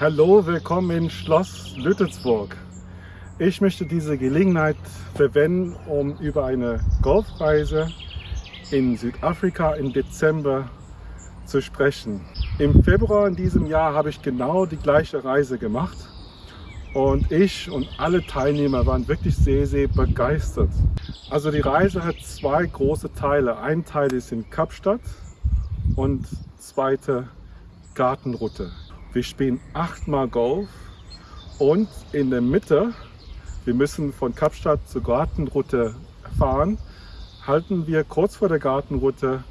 Hallo, willkommen in Schloss Lüttelsburg. Ich möchte diese Gelegenheit verwenden, um über eine Golfreise in Südafrika im Dezember zu sprechen. Im Februar in diesem Jahr habe ich genau die gleiche Reise gemacht und ich und alle Teilnehmer waren wirklich sehr, sehr begeistert. Also die Reise hat zwei große Teile. Ein Teil ist in Kapstadt und zweite Gartenroute. Wir spielen achtmal Golf und in der Mitte, wir müssen von Kapstadt zur Gartenroute fahren, halten wir kurz vor der Gartenroute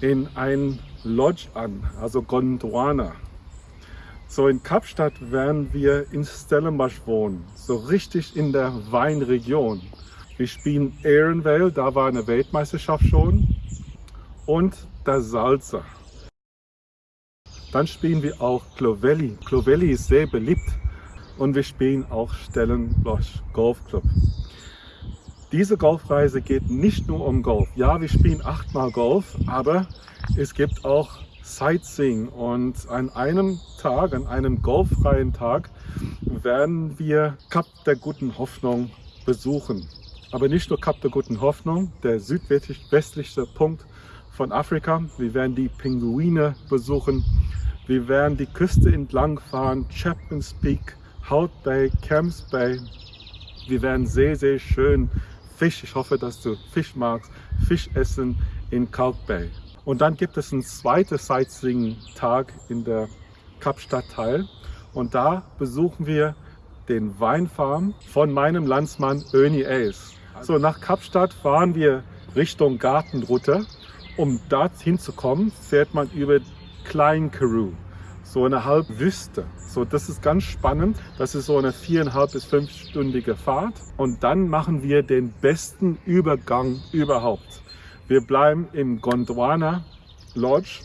in ein Lodge an, also Gondwana. So in Kapstadt werden wir in Stellenbosch wohnen, so richtig in der Weinregion. Wir spielen Ehrenvale, da war eine Weltmeisterschaft schon, und der Salzer. Dann spielen wir auch Clovelly. Clovelly ist sehr beliebt und wir spielen auch Stellenbosch Golf Club. Diese Golfreise geht nicht nur um Golf. Ja, wir spielen achtmal Golf, aber es gibt auch Sightseeing und an einem Tag, an einem golffreien Tag, werden wir Kap der Guten Hoffnung besuchen. Aber nicht nur Kap der Guten Hoffnung, der südwestlichste Punkt von Afrika. Wir werden die Pinguine besuchen, wir werden die Küste entlang fahren, Chapman's Peak, Hout Bay, Camps Bay. Wir werden sehr, sehr schön Fisch, ich hoffe, dass du Fisch magst, Fisch essen in Kalk Bay. Und dann gibt es einen zweiten Sightseeing-Tag in der Kapstadtteil und da besuchen wir den Weinfarm von meinem Landsmann Ernie Ace. So, nach Kapstadt fahren wir Richtung Gartenroute. Um dorthin zu kommen, fährt man über Klein Karoo, so eine Halbwüste. So, das ist ganz spannend. Das ist so eine viereinhalb bis fünfstündige Fahrt. Und dann machen wir den besten Übergang überhaupt. Wir bleiben im Gondwana Lodge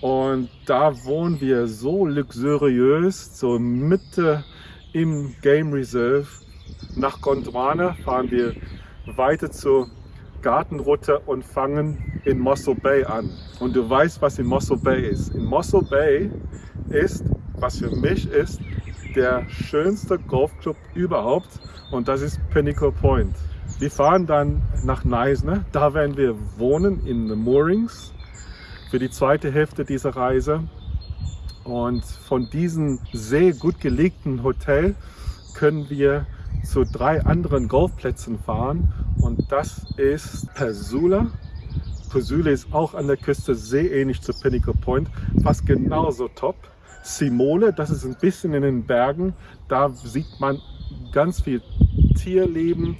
und da wohnen wir so luxuriös, so Mitte im Game Reserve. Nach Gondwana fahren wir weiter zur Gartenroute und fangen in Mossel Bay an. Und du weißt, was in Mossel Bay ist. In Mossel Bay ist, was für mich ist, der schönste Golfclub überhaupt und das ist Pinnacle Point. Wir fahren dann nach Neisner, da werden wir wohnen in the Moorings für die zweite Hälfte dieser Reise. Und von diesem sehr gut gelegten Hotel können wir zu drei anderen Golfplätzen fahren und das ist Persula. Persula ist auch an der Küste sehr ähnlich zu Pinnacle Point, fast genauso top. Simole, das ist ein bisschen in den Bergen, da sieht man ganz viel Tierleben,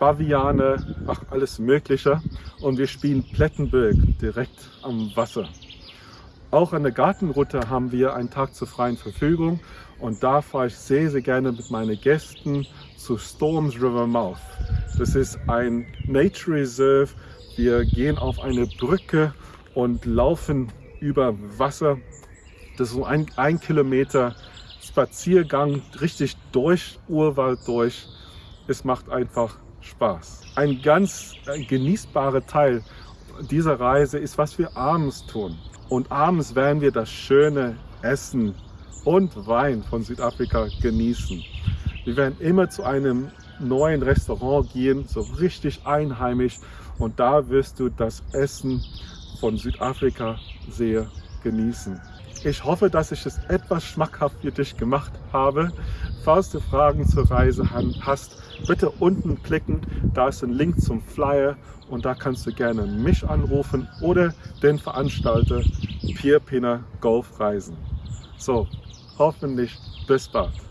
Baviane, ach alles mögliche und wir spielen Plettenberg direkt am Wasser. Auch an der Gartenroute haben wir einen Tag zur freien Verfügung und da fahre ich sehr, sehr gerne mit meinen Gästen zu Storms River Mouth. Das ist ein Nature Reserve. Wir gehen auf eine Brücke und laufen über Wasser. Das ist so ein, ein Kilometer Spaziergang, richtig durch Urwald durch. Es macht einfach Spaß. Ein ganz genießbarer Teil dieser Reise ist, was wir abends tun. Und abends werden wir das schöne Essen und Wein von Südafrika genießen. Wir werden immer zu einem neuen Restaurant gehen, so richtig einheimisch. Und da wirst du das Essen von Südafrika sehr genießen. Ich hoffe, dass ich es etwas schmackhaft für dich gemacht habe. Falls du Fragen zur Reise hast, bitte unten klicken. Da ist ein Link zum Flyer und da kannst du gerne mich anrufen oder den Veranstalter Pierre Pinner Golf Reisen. So, hoffentlich bis bald.